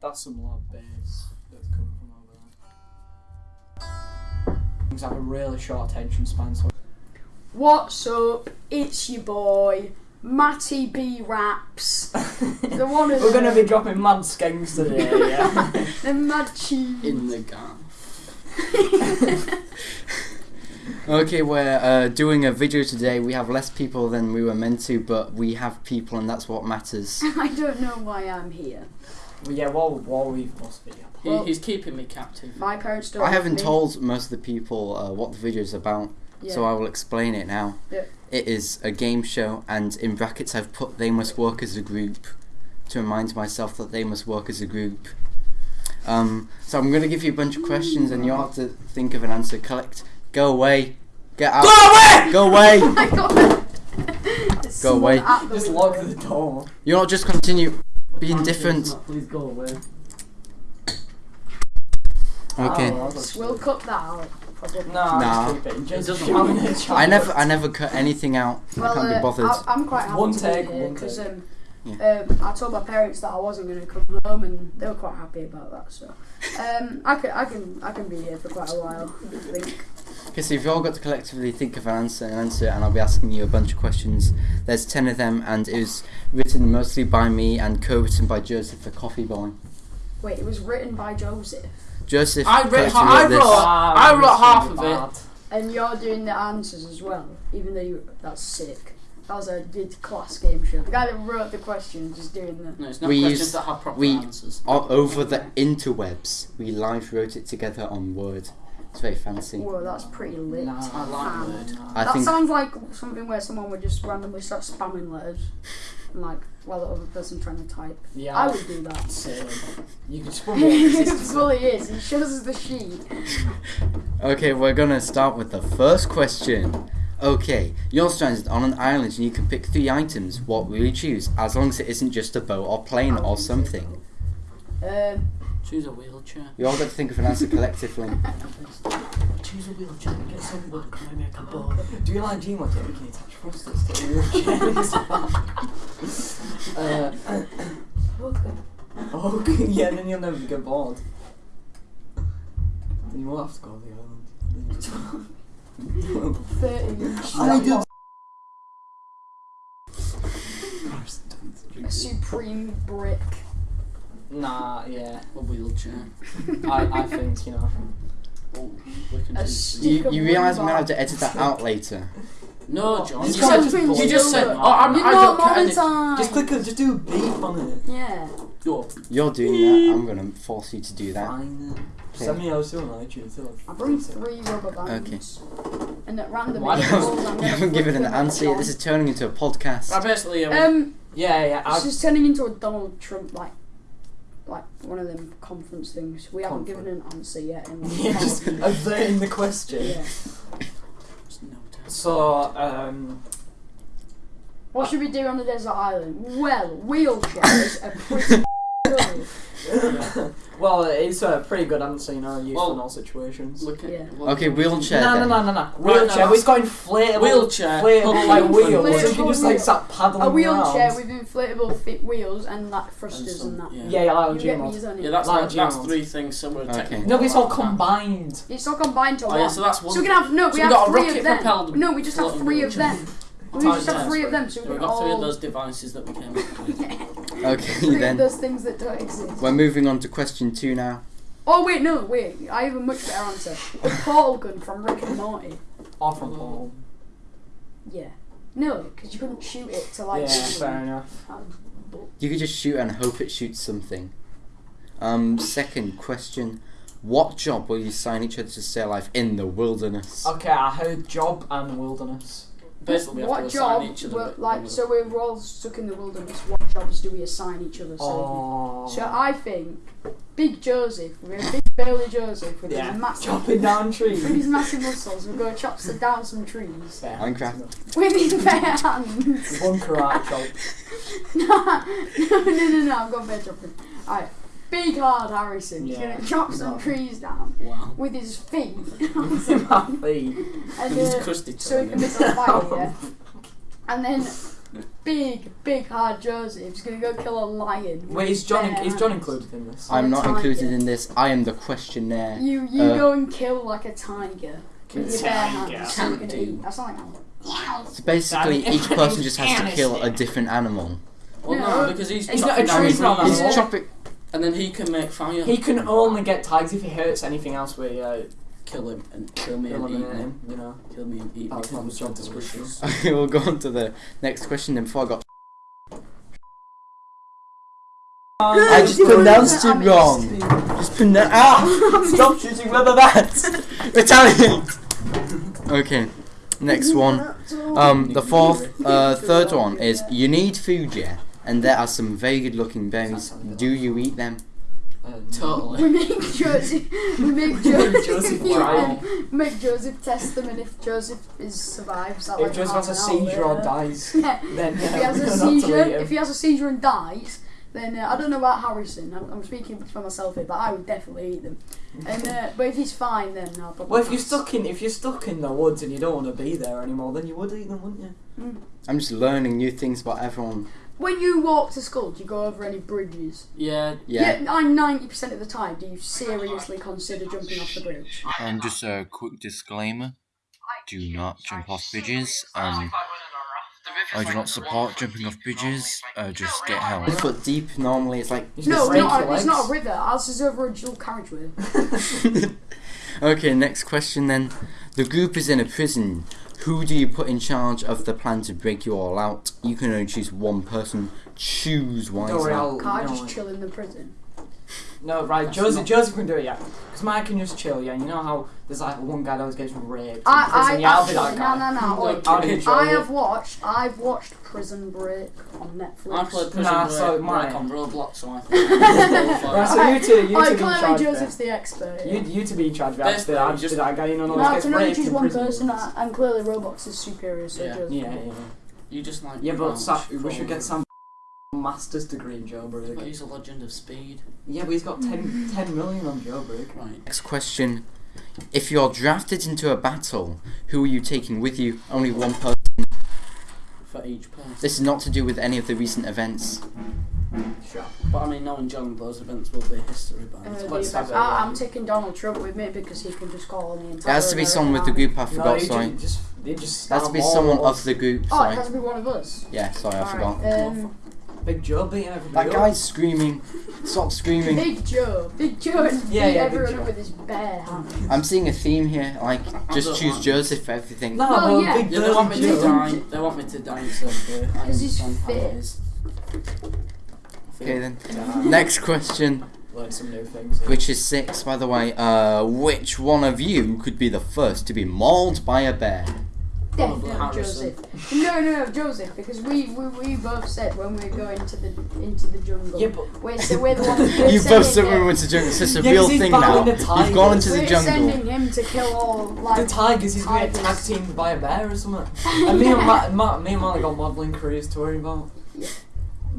That's some loud bass that's coming from over there. Things have a really short attention span, so What's up? It's your boy, Matty B Raps. the one of we're gonna be dropping mad skanks today. Yeah. the mad cheese. in the gaff. okay, we're uh, doing a video today. We have less people than we were meant to, but we have people, and that's what matters. I don't know why I'm here. Well, yeah. Well, well, we must be. He, Well- he's keeping me captive. My parents don't. I want haven't me. told most of the people uh, what the video is about, Yeah. so I will explain it now. Yeah. It is a game show, and in brackets I've put they must work as a group to remind myself that they must work as a group. Um, so I'm going to give you a bunch of questions, and you have to think of an answer. Collect. Go away. Get out. Go away! Go away. Oh my god. Go away. Just lock the door. You're not just continue being different. Please go away. Okay. Oh, We'll cut that out. Probably. Nah, Nah. just it. Doesn't matter. I never, I never cut anything out. Well, I can't uh, be bothered. I, I'm quite happy One take, here because um, Yeah. um, I told my parents that I wasn't going to come home, and they were quite happy about that. So um, I can, I can, I can be here for quite a while. I think. Okay, so if you've all got to collectively think of an answer, an answer, and I'll be asking you a bunch of questions. There's ten of them, and it was written mostly by me and co-written by Joseph, the coffee boy. Wait, it was written by Joseph, Joseph. I read collectively ha- I wrote- Ah, I wrote half really of it. bad. and you're doing the answers as well. Even though you, that's sick. That was a did class game show. The guy that wrote the question is doing the. No, it's not We questions used- that have proper we- answers. O- over the interwebs, we live wrote it together on Word. It's very fancy. Whoa, that's pretty lit. Nah, I like fam. Word. I that think sounds like something where someone would just randomly start spamming letters, and like while the other person trying to type. Yeah. I would do that. Same. You could just put more it resistance. is. He shows us the sheet. Okay, we're gonna start with the first question. Okay, you're stranded on an island and you can pick three items. What will you choose? As long as it isn't just a boat or plane or something. Um, Choose a wheelchair. You all got to think of an answer collectively. Choose a wheelchair. Get some wood. Can I make a boat? Do you like Gmail? Can attach thrusters to your wheelchair? uh, okay, yeah, then you'll never get bored. Then you won't have to go to the island. thirty. I do- A supreme brick. Nah, yeah. A wheelchair. I, I think, you know. Oh, we can A You, you realise I'm gonna have to edit that out later. No, John. You said, Prince you just said, oh, I'm, You're I not don't care. Just click it, just do a beep on it. Yeah. Go. You're doing that. I'm gonna force you to do that. Fine. Okay. Send me a note on iTunes. I bring three rubber bands. Okay. And at random Why you haven't given an answer yet. This is turning into a podcast. Right, basically, um, Um, Yeah, yeah. it's I, just turning into a Donald Trump like, like one of them conference things. We haven't given an answer yet. In like, yeah, just averting the question. yeah. just no time. So, um, What should we do on the desert island? Well, wheelchairs are pretty good. well, it's a pretty good answer, you know, used Well, in all situations. Look at. Yeah. look Okay, at- wheelchair. No, no, then. no, no, no. Wheelchair. no, We've got inflatable. Wheelchair. Inflatable like Inflatable wheels. So you can just like start paddling A wheelchair around. with inflatable fit wheels and like thrusters some- and that. yeah. Yeah, yeah, like on You get me, Gmail. isn't? Yeah, that's Like like, that's Gmail. three things. So we're Okay. technically. No, but it's all combined. It's all combined to Oh, one. yeah, so that's one. So we can have no, So we we've have got a three of rocket them. propelled No, we just have floating three of wheelchair. them. We Times just have three of them, so So we we've can got three of all those devices that we came up with. Okay, three of then. those things that don't exist. We're moving on to question two now. Oh wait, no, wait. I have a much better answer. The portal gun from Rick and Morty. Off from Paul. Yeah. No, because you couldn't shoot it to like. Yeah, fair enough. You could just shoot and hope it shoots something. Um, second question. What job will you sign each other to stay alive in the wilderness? Okay, I heard job and wilderness. Basically, we have what to job? assign each other. were- like, so we're all stuck in the wilderness. What jobs do we assign each other? So, Oh. so I think Big Joseph, we're a big burly Joseph with yeah. his massive, Chopping down trees. with trees. his massive muscles. We're going to chop some- down some trees Yeah. Minecraft. with his bare hands. One karate chop. no, no, no, no, no. I've got better chopping. Alright, big hard Harrison. He's Yeah. gonna chop some No. trees down Wow. with his feet. with My feet. and, He's uh, crusty so he can Tony. make a fire, yeah. And then big, big hard Joseph's gonna go kill a lion. Wait, is John bare is John included in this? I'm not tiger. included in this. I am the questionnaire. You you Uh, go and kill like a tiger with your bare hands. So you're gonna Can't eat. That's not like So basically, Danny, each person just has to Anastasia. kill a different animal. Well, No. no, because he's He's chopping not a tree trees, farmer. He's Yeah. chopping. And then he can make fire. He can only get tags if he hurts anything else. We uh, kill him and kill me and eat eliminate him. You know. Kill me and eat me. That's That his was job description. Okay, we'll go on to the next question. Then before I got, I just pronounced it wrong. Just pronounce. Ah! Stop shooting rubber bats. Retaliate. Okay. Next one. Um, the fourth, uh, third one is you need food, yeah, and there are some very good-looking berries. Do you eat them? Uh, Totally. We make Joseph. We make Joseph. Joseph try. them, Make Joseph test them, and if Joseph is survives, that If like Joseph has a an hour seizure or later- dies, Yeah. then If he has a seizure, if he has a seizure and dies, then uh, I don't know about Harrison. I'm, I'm speaking for myself here, but I would definitely eat them. And uh, but if he's fine, then I'll probably. Well, if you're stuck in if you're stuck in the woods and you don't want to be there anymore, then you would eat them, wouldn't you? I'm just learning new things about everyone. When you walk to school, do you go over any bridges? Yeah. Yeah. I'm ninety percent of the time. Do you seriously consider jumping off the bridge? Um, just a quick disclaimer: do not jump off bridges. Um, I do not support jumping off bridges. Uh, just get help. A foot deep. Normally, it's like. You No, not, your it's not a legs. river. Ours is over a dual carriageway. okay, next question then. The group is in a prison. Who do you put in charge of the plan to break you all out? You can only choose one person. Choose Don't worry, wisely. I'll. Can't I just chill in the prison? No, right, That's Joseph, not- Joseph can do it, yeah. Because Mike can just chill, yeah. You know how there's like one guy that always gets raped. in I, I prison, I'll actually, no, no, no. wait. I'll be in I charge. have watched. I've watched Prison Break on Netflix. I played Prison Nah, Break so like mine- on Roblox, so I think. Right, so you two, you I two be in clearly charge Joseph's there. the expert. You, you to be in charge of that. I just- just that guy, you know, no, always I gets can only raped choose one person, uh, and clearly Roblox is superior. So Yeah. Joseph. Yeah, yeah. You just like. Yeah, but we should get some master's degree in But jailbreak. he's a legend of speed. Yeah, but he's got 10, 10 million on jailbreak. Right. Next question. If you're drafted into a battle, who are you taking with you? Only one person. For each person. This is not to do with any of the recent events. Sure. But I mean, knowing John, those events will be history by Uh, the the time. Let's have I, yeah. I'm taking Donald Trump with me because he can just call on the It entire. has to be someone with the group. I forgot. you Sorry. just, just, just It has to be someone at of the group. army. Oh, it Sorry. has to be one of us. Yeah. Sorry, I forgot. Um, Big Joe beating everybody That up. guy's screaming. Stop screaming. Big Joe, Big Joe, and Yeah, beat yeah, Big everyone Joe. up with his bare hands. I'm seeing a theme here. Like, just choose want- Joseph for everything. No, Well, well, yeah. Big Yeah, they want me to Joe. die. They want me to die instead of uh, I 'Cause he's understand fit. Okay then. Yeah. Next question, Learn some new things. which is six, by the way. Uh, which one of you could be the first to be mauled by a bear? Definitely Harrison. Joseph. No, no, no, Joseph, because we, we, we both said when we go into the into the jungle. Yeah, but We're, so we're the ones. we're You both sending said we him- went to the jungle. It's just a Yeah, 'cause real thing now. You've gone into tigers. the We're jungle. sending him to kill all like the tigers, he's going to get tag teamed by a bear or something. and me and Matt, Matt, me and Molly got modelling careers to worry about.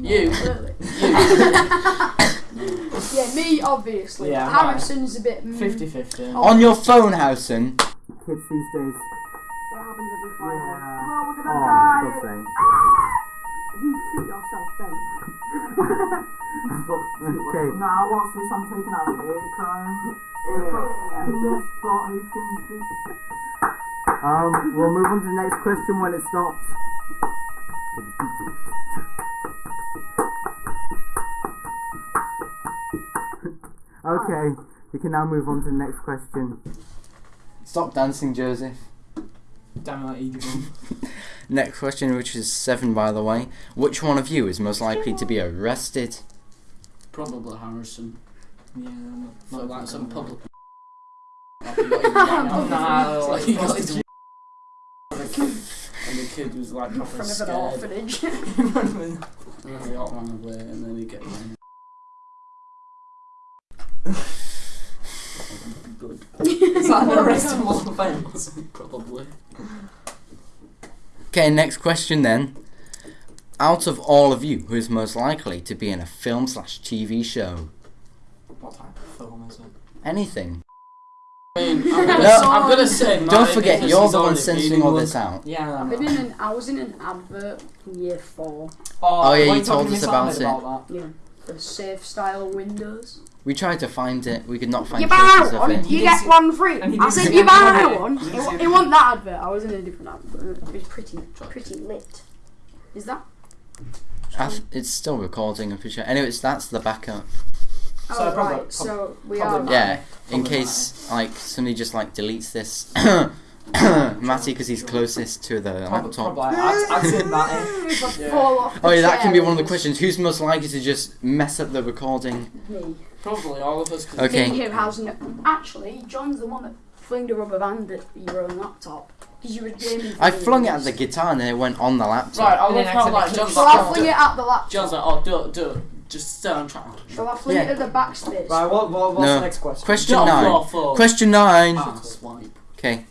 You. Absolutely. You. yeah, me obviously. Yeah, Harrison's a bit. Mm, 50 50. Oh. On your phone, Howson. Kids these days. It happens every Yeah. Oh, we're gonna Oh, die. for You shoot yourself then. Okay. Nah, what's this? I'm taking out the air crime. Yes, but who changed? Um, we'll move on to the next question when it stops. okay, we can now move on to the next question. Stop dancing, Joseph. Damn it, Edie. Next question, which is seven, by the way. Which one of you is most likely to be arrested? Probably Harrison. Yeah, not, For not like some public. Like he got his gang on. no, Like he got his and the kid was like proper From an orphanage. And then he got run away and then he get run. Good. Is that an arrestable offence? Probably. Okay, next question then. Out of all of you, who is most likely to be in a film slash TV show? What type of film is it? Anything. I mean, I'm gonna, No. I'm gonna say Don't forget, you're the one already censoring all this out. Yeah, I I've been in an, I was in an advert in year four. Oh, oh, yeah, why you you told us Miss about it. about that? Yeah, for Safestyle windows. We tried to find it. We could not find You traces buy of it. He you get one free. I said you any buy of one. He It, didn't wa- see it wasn't that advert. I was in a different advert. It was pretty, pretty lit. Is that? Th- it's still recording. I'm pretty sure. Anyways, that's the backup. Oh, So right. So we probably are. Yeah, in case like somebody just like deletes this. Matty, because he's closest to the Probably, laptop. probably. I'd, I'd say Matty. Yeah. Oh the yeah, that can be one of the questions. Who's most likely to just mess up the recording? Me. Probably all of us. Okay. Me who has no. Actually, John's the one that flung the rubber band at your own laptop because you were gaming. I flung it at the guitar and then it went on the laptop. Right, I And love then how like John's So like, I do- it at the laptop. John's like, oh, do it, do it. Just stay on track. So I fling Yeah. it at the backspace. Right, what, what, what's No. the next question? Question Don't nine. Question nine. Ah, swipe. Okay.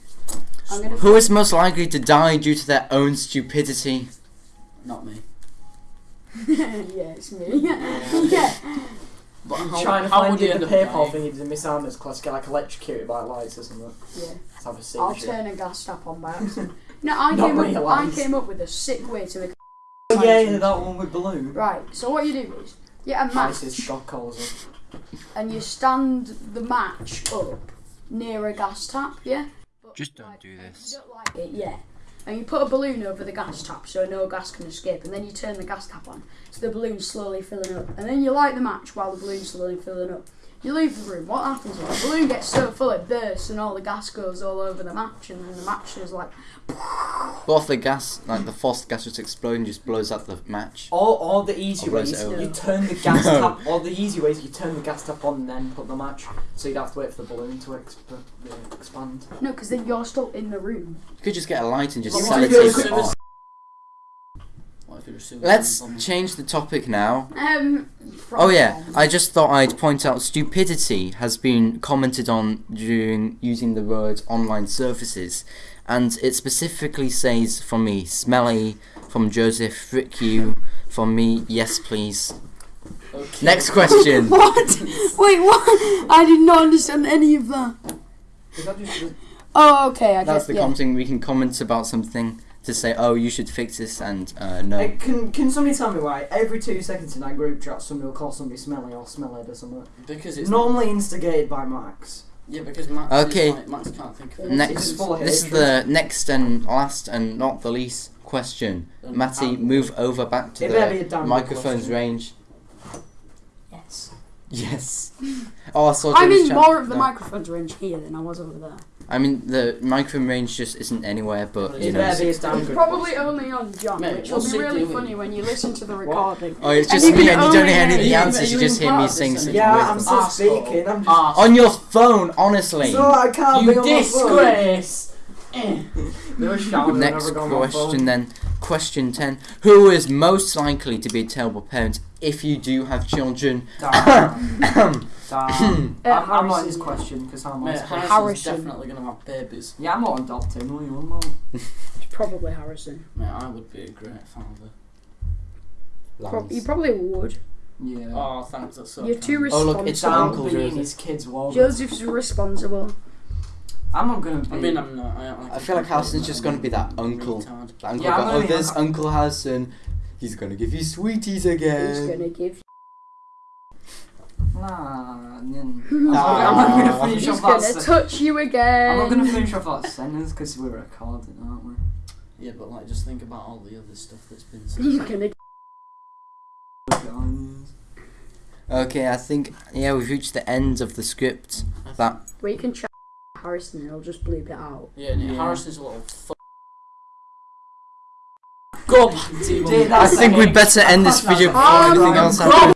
I'm gonna. Who is most likely to die due to their own stupidity? Not me. yeah, it's me. yeah. But I'm how, trying to how find would you you the up PayPal dying? thing in Miss Ahmed's class, get like electrocuted by lights or something. Yeah. Let's have a I'll turn a gas tap on by accident. No, I Not came up. I came up with a sick way to the. Oh, yeah, yeah, that one with balloon. Right. So what you do is you get a match Nice, shock calls. and you stand the match up near a gas tap. Yeah. But, Just don't like, do this. You don't like it, yeah. And you put a balloon over the gas tap so no gas can escape, and then you turn the gas tap on, so the balloon's slowly filling up, and then you light the match while the balloon's slowly filling up. You leave the room. What happens is the balloon gets so full it bursts, and all the gas goes all over the match, and then the match is like Both the gas, like the forced gas just explodes and just blows up the match. Or, or the easy Or way blows is it over. you turn the gas No. tap. Or the easy way is you turn the gas tap on and then put the match. So you'd have to wait for the balloon to exp- uh, expand. no, because then you're still in the room. You could just get a light and just Well, set it if to you're off. What if you're assuming Let's change the topic now. Um. Oh yeah, I just thought I'd point out stupidity has been commented on during using the word online services, and it specifically says from me, smelly, from Joseph, frick you, from me, yes please. Okay. Next question. What? Wait, what? I did not understand any of that. Is that just Oh, okay. I That's get the yeah. commenting. We can comment about something to say, oh, you should fix this, and uh, no. Hey, can can somebody tell me why every two seconds in that group chat somebody will call somebody smelly or smellhead or something? Because It's it's normally instigated by Max. Yeah, because Max Okay. is like, Max can't think of it. Next, It's this is the next and last and not the least question. Um, Matty, um, move over back to It better be a the microphone's question. range. Yes. Yes. Oh, I saw. I David's mean, chat- more of the no. microphone's range here than I was over there. I mean, the microphone range just isn't anywhere, but you It know. better be a damn good Probably only on John, Mate, which will be really doing? funny when you listen to the recording. Oh, it's just you me, can and you don't hear any of the answers. You you just hear me part of saying this something Yeah. I'm still Arsehole. speaking. I'm just. On your phone, honestly. So I can't be You on my phone. disgrace! They Next whenever on my phone. question then. Question 10. Who is most likely to be a terrible parent if you do have children? Damn. Damn. Uh, I'm, I'm not his question because I'm Mate, Harrison's Harrison. definitely gonna have babies. Yeah, I'm not adopting. What are you on about? It's probably Harrison. Mate, I would be a great father. Pro- you probably would. Yeah. Oh, thanks, that's so You're too kind. Oh, look, it's the responsible. uncle Down being his kids' walls. Joseph's responsible. I'm not gonna be. I mean, I'm not. I, don't like I a feel like complete Harrison's just gonna be that uncle. retard. The uncle Yeah, I'm go, oh, only- there's Uncle Harrison. He's gonna give you sweeties again. He's gonna give. Nah, n- He's I'm not gonna finish off that. gonna sen- touch you again. I'm not gonna finish off that sentence because we're recording, aren't we? Yeah, but like, just think about all the other stuff that's been He's said. gonna. Guys. Okay, I think, yeah, we've reached the end of the script. That We can chat Harrison and he'll just bleep it out. Yeah, and Yeah. Harrison's a little f- Go back to your Dude, mum. I think we better end this video before Um, anything else happens.